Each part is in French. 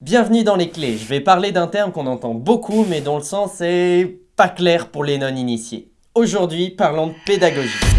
Bienvenue dans les clés, je vais parler d'un terme qu'on entend beaucoup mais dont le sens est pas clair pour les non-initiés. Aujourd'hui, parlons de pédagogie.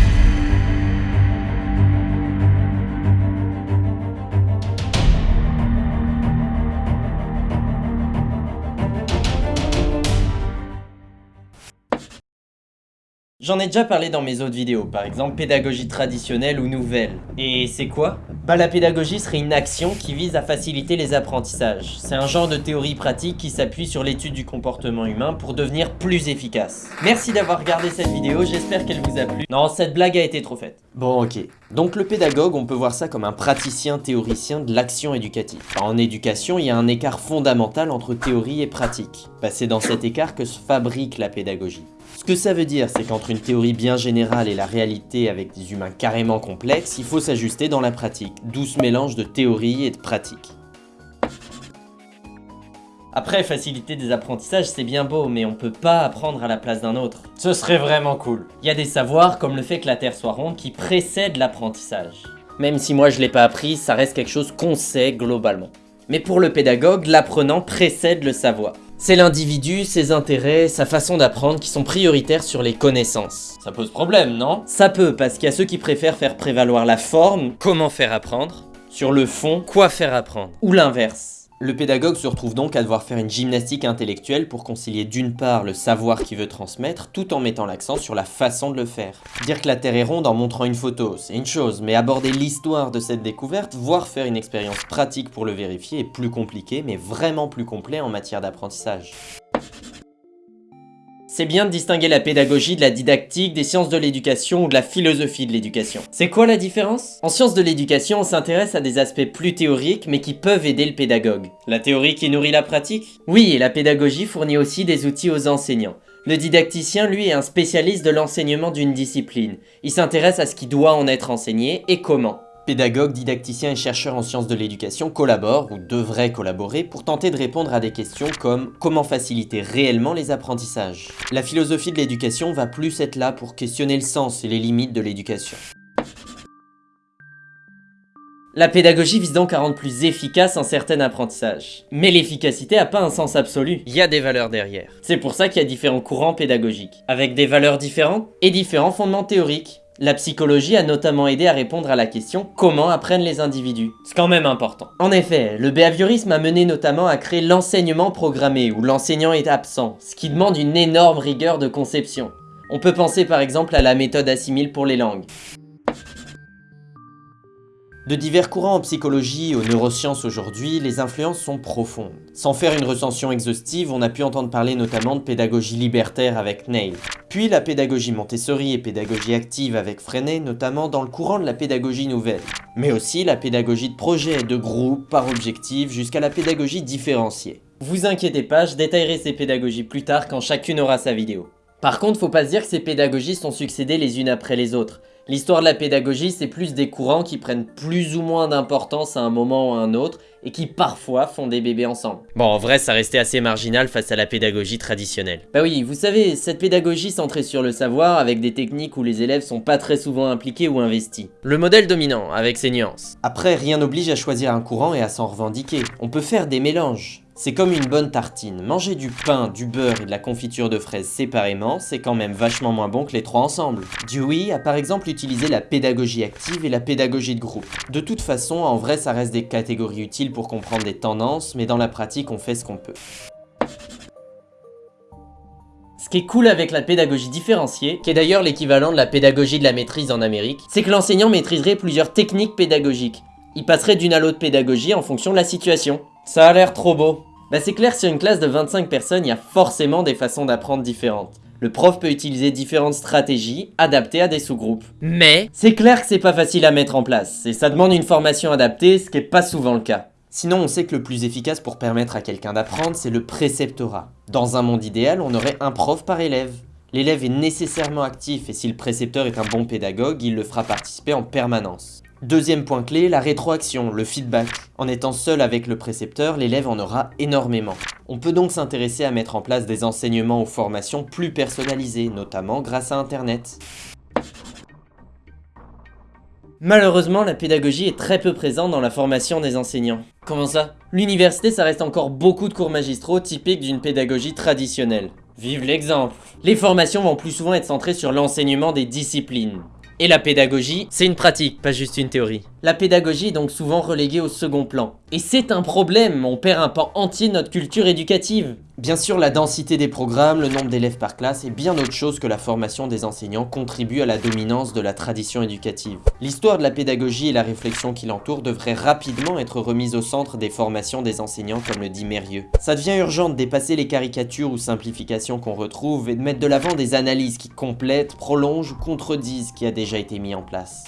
J'en ai déjà parlé dans mes autres vidéos, par exemple pédagogie traditionnelle ou nouvelle. Et c'est quoi? Bah la pédagogie serait une action qui vise à faciliter les apprentissages. C'est un genre de théorie pratique qui s'appuie sur l'étude du comportement humain pour devenir plus efficace. Merci d'avoir regardé cette vidéo, j'espère qu'elle vous a plu. Non, cette blague a été trop faite. Bon ok, donc le pédagogue, on peut voir ça comme un praticien théoricien de l'action éducative. En éducation, il y a un écart fondamental entre théorie et pratique. Bah, c'est dans cet écart que se fabrique la pédagogie. Ce que ça veut dire, c'est qu'entre une théorie bien générale et la réalité avec des humains carrément complexes, il faut s'ajuster dans la pratique, d'où ce mélange de théorie et de pratique. Après, faciliter des apprentissages, c'est bien beau, mais on peut pas apprendre à la place d'un autre. Ce serait vraiment cool. Il y a des savoirs, comme le fait que la Terre soit ronde, qui précèdent l'apprentissage. Même si moi je l'ai pas appris, ça reste quelque chose qu'on sait globalement. Mais pour le pédagogue, l'apprenant précède le savoir. C'est l'individu, ses intérêts, sa façon d'apprendre qui sont prioritaires sur les connaissances. Ça pose problème, non? Ça peut, parce qu'il y a ceux qui préfèrent faire prévaloir la forme, comment faire apprendre, sur le fond, quoi faire apprendre, ou l'inverse. Le pédagogue se retrouve donc à devoir faire une gymnastique intellectuelle pour concilier d'une part le savoir qu'il veut transmettre tout en mettant l'accent sur la façon de le faire. Dire que la Terre est ronde en montrant une photo, c'est une chose, mais aborder l'histoire de cette découverte, voire faire une expérience pratique pour le vérifier est plus compliqué, mais vraiment plus complet en matière d'apprentissage. C'est bien de distinguer la pédagogie de la didactique, des sciences de l'éducation ou de la philosophie de l'éducation. C'est quoi la différence? En sciences de l'éducation, on s'intéresse à des aspects plus théoriques mais qui peuvent aider le pédagogue. La théorie qui nourrit la pratique? Oui, et la pédagogie fournit aussi des outils aux enseignants. Le didacticien, lui, est un spécialiste de l'enseignement d'une discipline. Il s'intéresse à ce qui doit en être enseigné et comment. Pédagogues, didacticiens et chercheurs en sciences de l'éducation collaborent, ou devraient collaborer, pour tenter de répondre à des questions comme comment faciliter réellement les apprentissages? La philosophie de l'éducation va plus être là pour questionner le sens et les limites de l'éducation. La pédagogie vise donc à rendre plus efficace un certain apprentissage. Mais l'efficacité n'a pas un sens absolu, il y a des valeurs derrière. C'est pour ça qu'il y a différents courants pédagogiques, avec des valeurs différentes et différents fondements théoriques. La psychologie a notamment aidé à répondre à la question « Comment apprennent les individus ?» C'est quand même important. En effet, le behaviorisme a mené notamment à créer l'enseignement programmé, où l'enseignant est absent, ce qui demande une énorme rigueur de conception. On peut penser par exemple à la méthode assimile pour les langues. De divers courants en psychologie aux neurosciences aujourd'hui, les influences sont profondes. Sans faire une recension exhaustive, on a pu entendre parler notamment de pédagogie libertaire avec Neil. Puis la pédagogie Montessori et pédagogie active avec Freinet, notamment dans le courant de la pédagogie nouvelle. Mais aussi la pédagogie de projet, de groupe, par objectif, jusqu'à la pédagogie différenciée. Vous inquiétez pas, je détaillerai ces pédagogies plus tard quand chacune aura sa vidéo. Par contre, faut pas se dire que ces pédagogies sont succédées les unes après les autres. L'histoire de la pédagogie, c'est plus des courants qui prennent plus ou moins d'importance à un moment ou à un autre et qui parfois font des bébés ensemble. Bon, en vrai, ça restait assez marginal face à la pédagogie traditionnelle. Bah oui, vous savez, cette pédagogie centrée sur le savoir avec des techniques où les élèves sont pas très souvent impliqués ou investis. Le modèle dominant, avec ses nuances. Après, rien n'oblige à choisir un courant et à s'en revendiquer. On peut faire des mélanges. C'est comme une bonne tartine. Manger du pain, du beurre et de la confiture de fraises séparément, c'est quand même vachement moins bon que les trois ensemble. Dewey a par exemple utilisé la pédagogie active et la pédagogie de groupe. De toute façon, en vrai, ça reste des catégories utiles pour comprendre des tendances, mais dans la pratique, on fait ce qu'on peut. Ce qui est cool avec la pédagogie différenciée, qui est d'ailleurs l'équivalent de la pédagogie de la maîtrise en Amérique, c'est que l'enseignant maîtriserait plusieurs techniques pédagogiques. Il passerait d'une à l'autre pédagogie en fonction de la situation. Ça a l'air trop beau. Bah c'est clair, sur une classe de 25 personnes, il y a forcément des façons d'apprendre différentes. Le prof peut utiliser différentes stratégies adaptées à des sous-groupes. Mais c'est clair que c'est pas facile à mettre en place, et ça demande une formation adaptée, ce qui est pas souvent le cas. Sinon, on sait que le plus efficace pour permettre à quelqu'un d'apprendre, c'est le préceptorat. Dans un monde idéal, on aurait un prof par élève. L'élève est nécessairement actif et si le précepteur est un bon pédagogue, il le fera participer en permanence. Deuxième point clé, la rétroaction, le feedback. En étant seul avec le précepteur, l'élève en aura énormément. On peut donc s'intéresser à mettre en place des enseignements ou formations plus personnalisés, notamment grâce à Internet. Malheureusement, la pédagogie est très peu présente dans la formation des enseignants. Comment ça? L'université, ça reste encore beaucoup de cours magistraux typiques d'une pédagogie traditionnelle. Vive l'exemple Les formations vont plus souvent être centrées sur l'enseignement des disciplines. Et la pédagogie, c'est une pratique, pas juste une théorie. La pédagogie est donc souvent reléguée au second plan. Et c'est un problème, on perd un pan entier de notre culture éducative. Bien sûr, la densité des programmes, le nombre d'élèves par classe et bien autre chose que la formation des enseignants contribuent à la dominance de la tradition éducative. L'histoire de la pédagogie et la réflexion qui l'entoure devraient rapidement être remises au centre des formations des enseignants comme le dit Mérieux. Ça devient urgent de dépasser les caricatures ou simplifications qu'on retrouve et de mettre de l'avant des analyses qui complètent, prolongent ou contredisent ce qui a déjà été mis en place.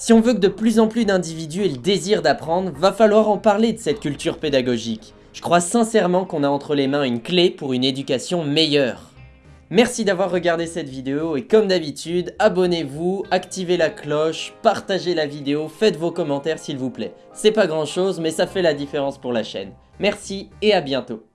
Si on veut que de plus en plus d'individus aient le désir d'apprendre, va falloir en parler de cette culture pédagogique. Je crois sincèrement qu'on a entre les mains une clé pour une éducation meilleure. Merci d'avoir regardé cette vidéo et comme d'habitude, abonnez-vous, activez la cloche, partagez la vidéo, faites vos commentaires s'il vous plaît. C'est pas grand chose mais ça fait la différence pour la chaîne. Merci et à bientôt.